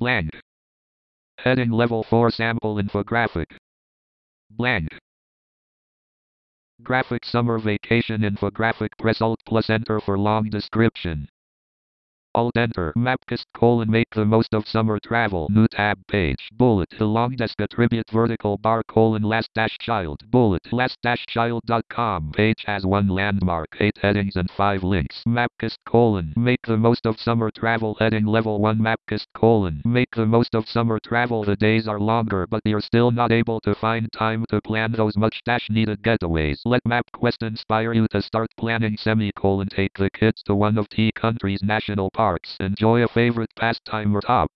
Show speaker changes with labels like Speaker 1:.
Speaker 1: Blank. Heading level 4 sample infographic. Blank. Graphic summer vacation infographic press alt plus enter for long description. Alt enter Mapquest colon make the most of summer travel. New tab page bullet the longdesc attribute vertical bar colon last dash child bullet last dash child dot com. page has one landmark eight headings and five links. Mapquest colon make the most of summer travel. Heading level one Mapquest colon make the most of summer travel. The days are longer but you're still not able to find time to plan those much dash needed getaways. Let MapQuest inspire you to start planning semicolon. Take the kids to one of T country's national parks. Enjoy a favorite pastime or top.